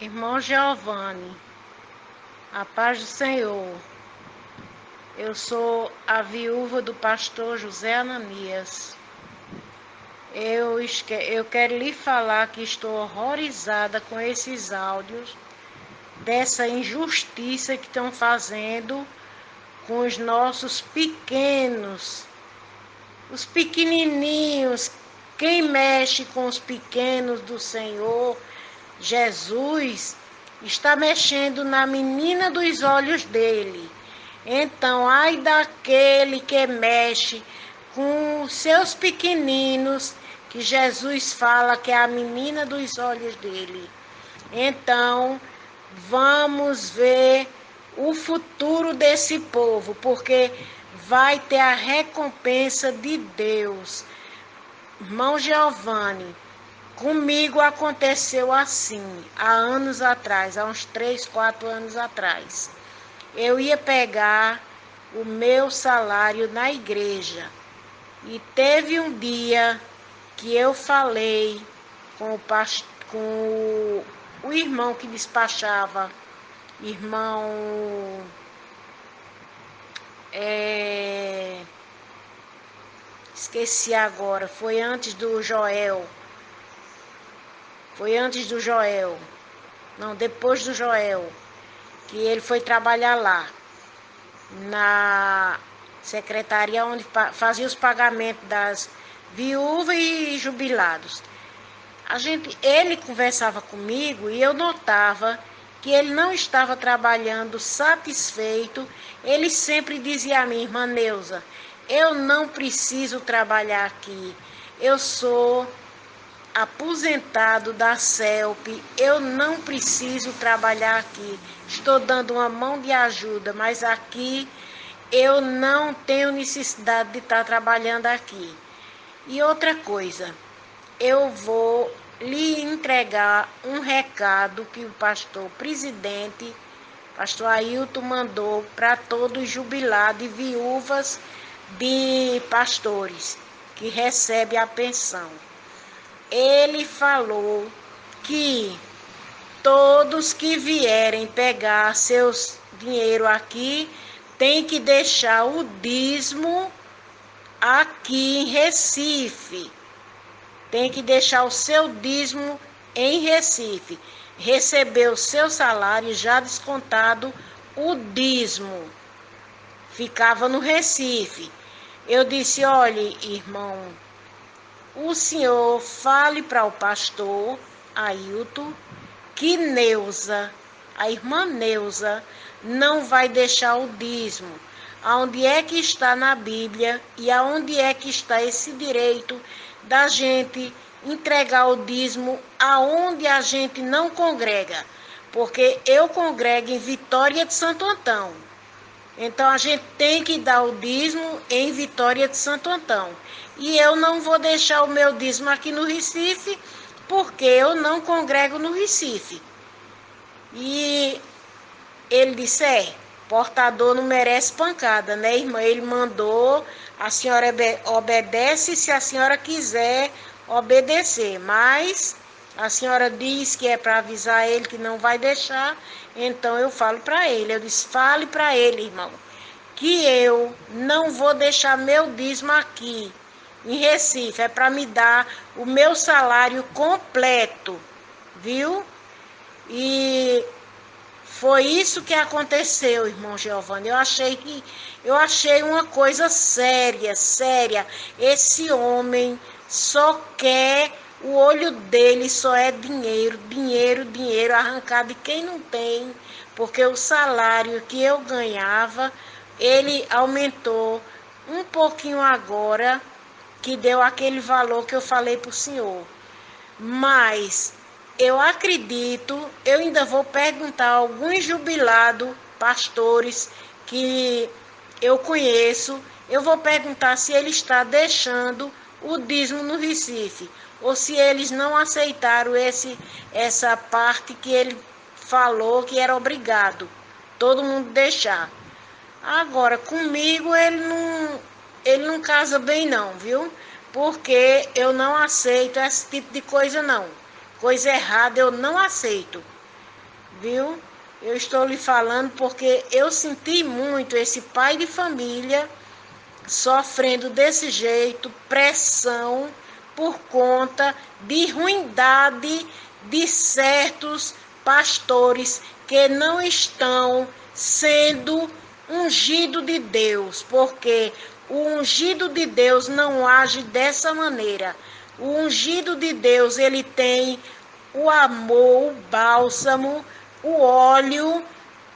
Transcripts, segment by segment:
Irmão Giovanni, a paz do Senhor. Eu sou a viúva do pastor José Ananias. Eu, eu quero lhe falar que estou horrorizada com esses áudios dessa injustiça que estão fazendo com os nossos pequenos, os pequenininhos. Quem mexe com os pequenos do Senhor Jesus está mexendo na menina dos olhos dele. Então, ai daquele que mexe com seus pequeninos, que Jesus fala que é a menina dos olhos dele. Então, vamos ver o futuro desse povo, porque vai ter a recompensa de Deus. Irmão Giovanni, Comigo aconteceu assim, há anos atrás, há uns três, quatro anos atrás. Eu ia pegar o meu salário na igreja e teve um dia que eu falei com o, com o, o irmão que despachava, irmão. É... Esqueci agora, foi antes do Joel foi antes do Joel. Não, depois do Joel. Que ele foi trabalhar lá. Na secretaria onde fazia os pagamentos das viúvas e jubilados. A gente, ele conversava comigo e eu notava que ele não estava trabalhando satisfeito. Ele sempre dizia a mim, irmã Neuza, eu não preciso trabalhar aqui. Eu sou aposentado da CELP, eu não preciso trabalhar aqui. Estou dando uma mão de ajuda, mas aqui eu não tenho necessidade de estar trabalhando aqui. E outra coisa, eu vou lhe entregar um recado que o pastor presidente, pastor Ailton, mandou para todos os jubilados e viúvas de pastores que recebem a pensão ele falou que todos que vierem pegar seus dinheiro aqui tem que deixar o dízimo aqui em Recife. Tem que deixar o seu dízimo em Recife. Receber o seu salário já descontado o dízimo. Ficava no Recife. Eu disse: olhe, irmão o senhor fale para o pastor Ailton que Neuza, a irmã Neuza, não vai deixar o dízimo. Aonde é que está na Bíblia e aonde é que está esse direito da gente entregar o dízimo aonde a gente não congrega? Porque eu congrego em Vitória de Santo Antão. Então a gente tem que dar o dízimo em Vitória de Santo Antão. E eu não vou deixar o meu dízimo aqui no Recife, porque eu não congrego no Recife. E ele disse: é, portador não merece pancada, né, irmã? Ele mandou, a senhora obedece se a senhora quiser obedecer, mas a senhora diz que é para avisar ele que não vai deixar, então eu falo para ele. Eu disse: fale para ele, irmão, que eu não vou deixar meu dízimo aqui em Recife, é para me dar o meu salário completo, viu? E foi isso que aconteceu, irmão Giovanni. Eu achei que eu achei uma coisa séria, séria. Esse homem só quer o olho dele só é dinheiro, dinheiro, dinheiro arrancado de quem não tem, porque o salário que eu ganhava, ele aumentou um pouquinho agora que deu aquele valor que eu falei para o senhor. Mas eu acredito, eu ainda vou perguntar a alguns jubilados, pastores que eu conheço, eu vou perguntar se ele está deixando o dízimo no Recife, ou se eles não aceitaram esse, essa parte que ele falou que era obrigado todo mundo deixar. Agora, comigo ele não, ele não casa bem não, viu? Porque eu não aceito esse tipo de coisa não. Coisa errada eu não aceito. viu? Eu estou lhe falando porque eu senti muito esse pai de família sofrendo desse jeito, pressão por conta de ruindade de certos pastores que não estão sendo ungido de Deus, porque o ungido de Deus não age dessa maneira. O ungido de Deus, ele tem o amor, o bálsamo, o óleo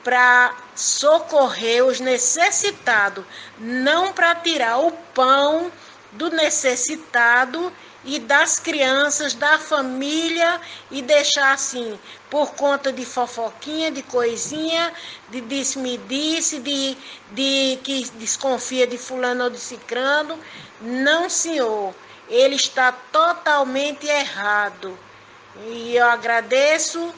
para socorrer os necessitados, não para tirar o pão do necessitado e das crianças, da família e deixar assim, por conta de fofoquinha, de coisinha, de disse-me-disse, de, de que desconfia de fulano ou de cicrano. Não, senhor, ele está totalmente errado. E eu agradeço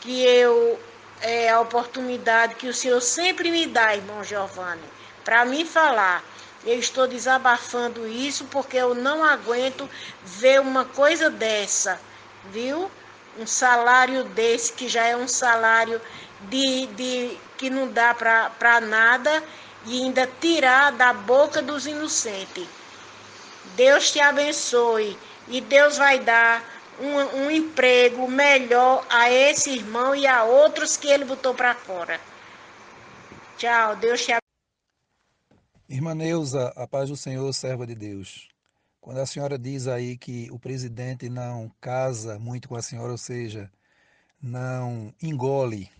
que eu é, a oportunidade que o Senhor sempre me dá, irmão Giovanni, para me falar. Eu estou desabafando isso porque eu não aguento ver uma coisa dessa, viu? Um salário desse, que já é um salário de, de que não dá para nada, e ainda tirar da boca dos inocentes. Deus te abençoe e Deus vai dar um, um emprego melhor a esse irmão e a outros que ele botou para fora. Tchau, Deus te abençoe. Irmã Neuza, a paz do Senhor, serva de Deus. Quando a senhora diz aí que o presidente não casa muito com a senhora, ou seja, não engole,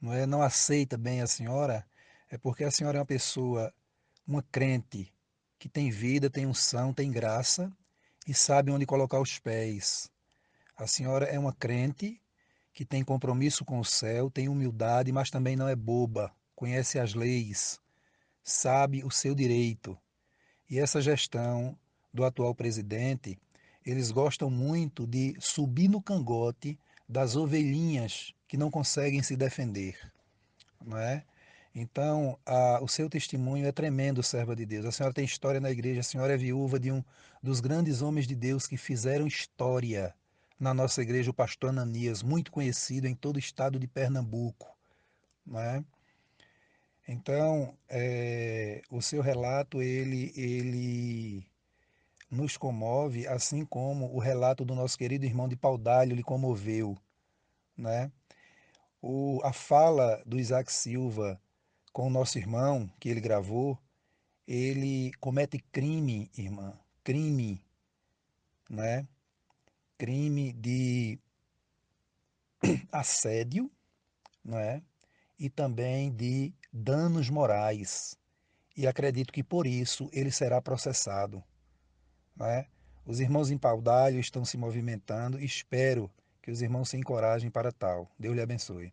não é, não aceita bem a senhora, é porque a senhora é uma pessoa, uma crente que tem vida, tem unção, tem graça e sabe onde colocar os pés. A senhora é uma crente que tem compromisso com o céu, tem humildade, mas também não é boba, conhece as leis, sabe o seu direito. E essa gestão do atual presidente, eles gostam muito de subir no cangote das ovelhinhas que não conseguem se defender, não é? Então, a, o seu testemunho é tremendo, serva de Deus. A senhora tem história na igreja, a senhora é viúva de um dos grandes homens de Deus que fizeram história na nossa igreja o pastor Ananias, muito conhecido em todo o estado de Pernambuco. Né? Então, é, o seu relato, ele, ele nos comove, assim como o relato do nosso querido irmão de Paudalho lhe comoveu. Né? O, a fala do Isaac Silva com o nosso irmão, que ele gravou, ele comete crime, irmã, crime, né? crime de assédio é e também de danos morais. E acredito que por isso ele será processado. é Os irmãos em Paudalho estão se movimentando espero que os irmãos se encorajem para tal. Deus lhe abençoe.